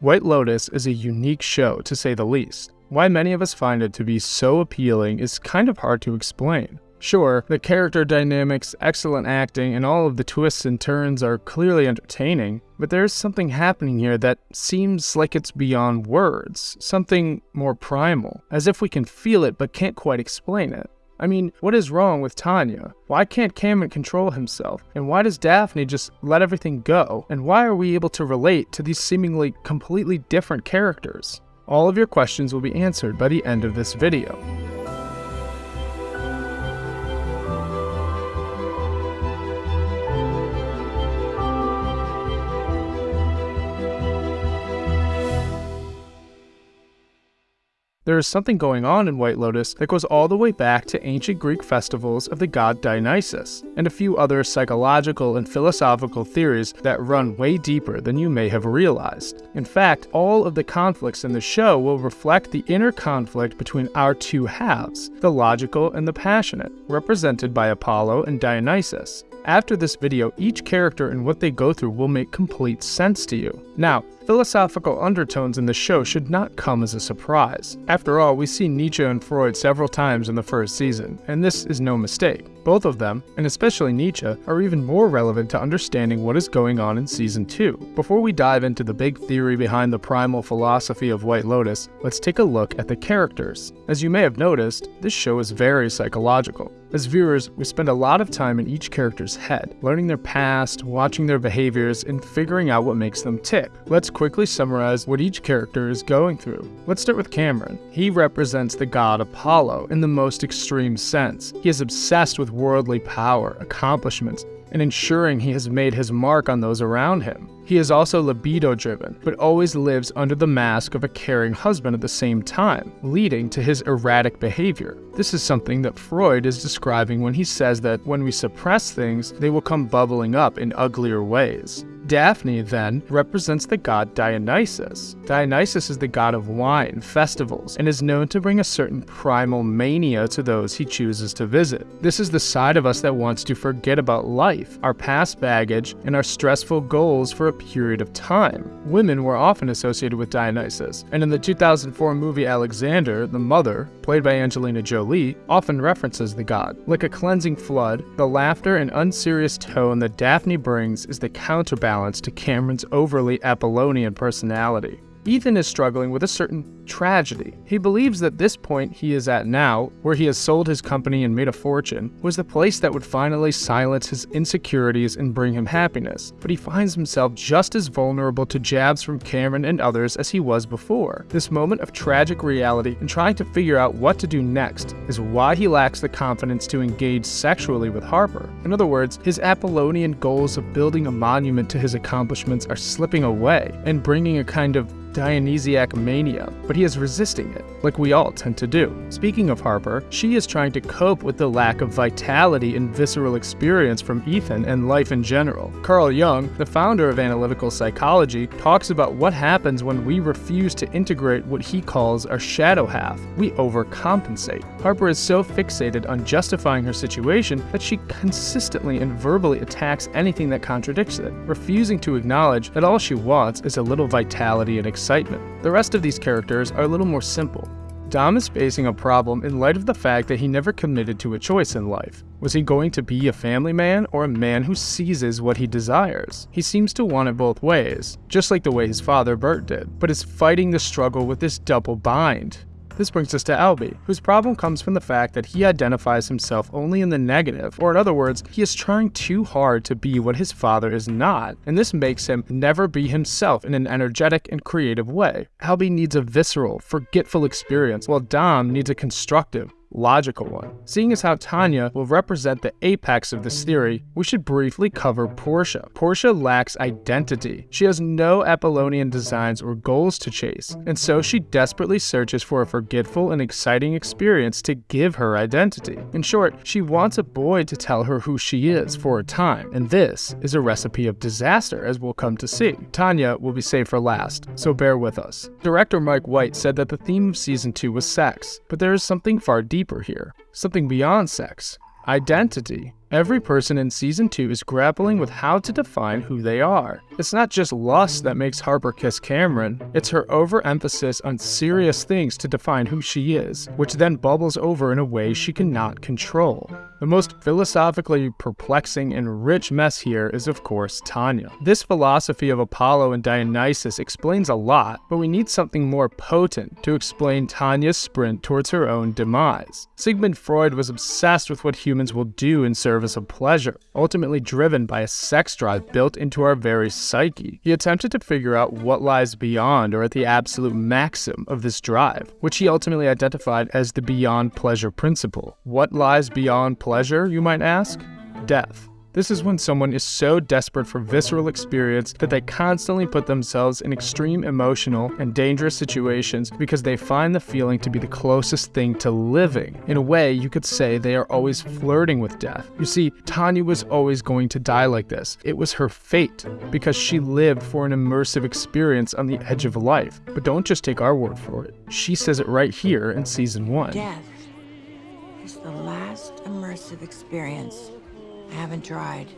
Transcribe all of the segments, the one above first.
White Lotus is a unique show, to say the least. Why many of us find it to be so appealing is kind of hard to explain. Sure, the character dynamics, excellent acting, and all of the twists and turns are clearly entertaining, but there's something happening here that seems like it's beyond words, something more primal, as if we can feel it but can't quite explain it. I mean, what is wrong with Tanya? Why can't Cameron control himself? And why does Daphne just let everything go? And why are we able to relate to these seemingly completely different characters? All of your questions will be answered by the end of this video. There is something going on in White Lotus that goes all the way back to ancient Greek festivals of the god Dionysus, and a few other psychological and philosophical theories that run way deeper than you may have realized. In fact, all of the conflicts in the show will reflect the inner conflict between our two halves, the logical and the passionate, represented by Apollo and Dionysus. After this video, each character and what they go through will make complete sense to you. Now, philosophical undertones in the show should not come as a surprise. After all, we see Nietzsche and Freud several times in the first season, and this is no mistake. Both of them, and especially Nietzsche, are even more relevant to understanding what is going on in Season 2. Before we dive into the big theory behind the primal philosophy of White Lotus, let's take a look at the characters. As you may have noticed, this show is very psychological. As viewers, we spend a lot of time in each character's head, learning their past, watching their behaviors, and figuring out what makes them tick. Let's quickly summarize what each character is going through. Let's start with Cameron. He represents the god Apollo in the most extreme sense. He is obsessed with worldly power, accomplishments, and ensuring he has made his mark on those around him. He is also libido driven, but always lives under the mask of a caring husband at the same time, leading to his erratic behavior. This is something that Freud is describing when he says that when we suppress things, they will come bubbling up in uglier ways. Daphne, then, represents the god Dionysus. Dionysus is the god of wine, festivals, and is known to bring a certain primal mania to those he chooses to visit. This is the side of us that wants to forget about life, our past baggage, and our stressful goals for a period of time. Women were often associated with Dionysus, and in the 2004 movie Alexander, the mother, played by Angelina Jolie, often references the god. Like a cleansing flood, the laughter and unserious tone that Daphne brings is the counterbalance to Cameron's overly Apollonian personality. Ethan is struggling with a certain tragedy. He believes that this point he is at now, where he has sold his company and made a fortune, was the place that would finally silence his insecurities and bring him happiness. But he finds himself just as vulnerable to jabs from Cameron and others as he was before. This moment of tragic reality and trying to figure out what to do next is why he lacks the confidence to engage sexually with Harper. In other words, his Apollonian goals of building a monument to his accomplishments are slipping away and bringing a kind of Dionysiac mania, but he is resisting it, like we all tend to do. Speaking of Harper, she is trying to cope with the lack of vitality and visceral experience from Ethan and life in general. Carl Jung, the founder of analytical psychology, talks about what happens when we refuse to integrate what he calls our shadow half. We overcompensate. Harper is so fixated on justifying her situation that she consistently and verbally attacks anything that contradicts it, refusing to acknowledge that all she wants is a little vitality and excitement. The rest of these characters are a little more simple. Dom is facing a problem in light of the fact that he never committed to a choice in life. Was he going to be a family man or a man who seizes what he desires? He seems to want it both ways, just like the way his father Bert did, but is fighting the struggle with this double bind. This brings us to Albie, whose problem comes from the fact that he identifies himself only in the negative, or in other words, he is trying too hard to be what his father is not, and this makes him never be himself in an energetic and creative way. Albie needs a visceral, forgetful experience, while Dom needs a constructive, logical one. Seeing as how Tanya will represent the apex of this theory, we should briefly cover Portia. Portia lacks identity. She has no Apollonian designs or goals to chase, and so she desperately searches for a forgetful and exciting experience to give her identity. In short, she wants a boy to tell her who she is for a time, and this is a recipe of disaster as we'll come to see. Tanya will be saved for last, so bear with us. Director Mike White said that the theme of season 2 was sex, but there is something far deeper deeper here, something beyond sex identity. Every person in season 2 is grappling with how to define who they are. It's not just lust that makes Harper kiss Cameron, it's her overemphasis on serious things to define who she is, which then bubbles over in a way she cannot control. The most philosophically perplexing and rich mess here is, of course, Tanya. This philosophy of Apollo and Dionysus explains a lot, but we need something more potent to explain Tanya's sprint towards her own demise. Sigmund Freud was obsessed with what humans will do in service of pleasure, ultimately driven by a sex drive built into our very psyche. He attempted to figure out what lies beyond or at the absolute maxim of this drive, which he ultimately identified as the beyond pleasure principle. What lies beyond pleasure? Pleasure, you might ask? Death. This is when someone is so desperate for visceral experience that they constantly put themselves in extreme emotional and dangerous situations because they find the feeling to be the closest thing to living. In a way, you could say they are always flirting with death. You see, Tanya was always going to die like this. It was her fate because she lived for an immersive experience on the edge of life. But don't just take our word for it. She says it right here in season 1. Death is the last immersive experience I haven't tried.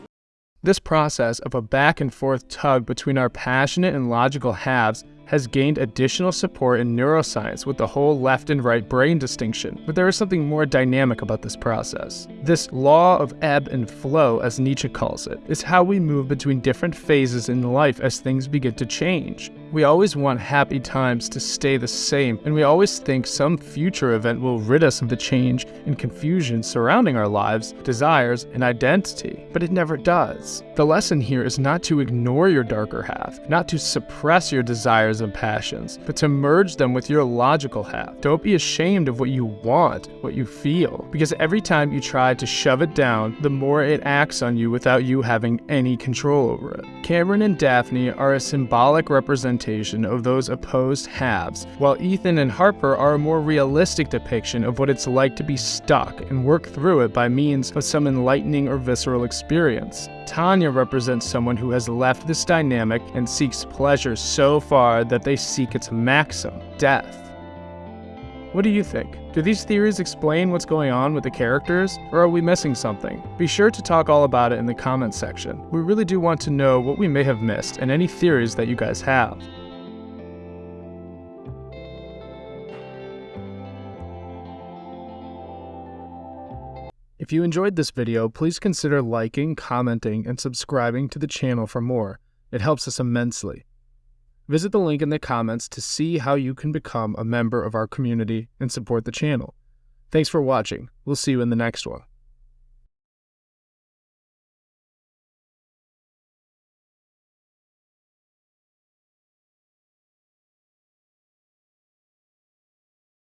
This process of a back and forth tug between our passionate and logical halves has gained additional support in neuroscience with the whole left and right brain distinction, but there is something more dynamic about this process. This law of ebb and flow, as Nietzsche calls it, is how we move between different phases in life as things begin to change. We always want happy times to stay the same, and we always think some future event will rid us of the change and confusion surrounding our lives, desires, and identity. But it never does. The lesson here is not to ignore your darker half, not to suppress your desires and passions, but to merge them with your logical half. Don't be ashamed of what you want, what you feel, because every time you try to shove it down, the more it acts on you without you having any control over it. Cameron and Daphne are a symbolic representation representation of those opposed halves, while Ethan and Harper are a more realistic depiction of what it's like to be stuck and work through it by means of some enlightening or visceral experience. Tanya represents someone who has left this dynamic and seeks pleasure so far that they seek its maxim, death. What do you think? Do these theories explain what's going on with the characters, or are we missing something? Be sure to talk all about it in the comments section. We really do want to know what we may have missed and any theories that you guys have. If you enjoyed this video, please consider liking, commenting, and subscribing to the channel for more. It helps us immensely. Visit the link in the comments to see how you can become a member of our community and support the channel. Thanks for watching. We'll see you in the next one.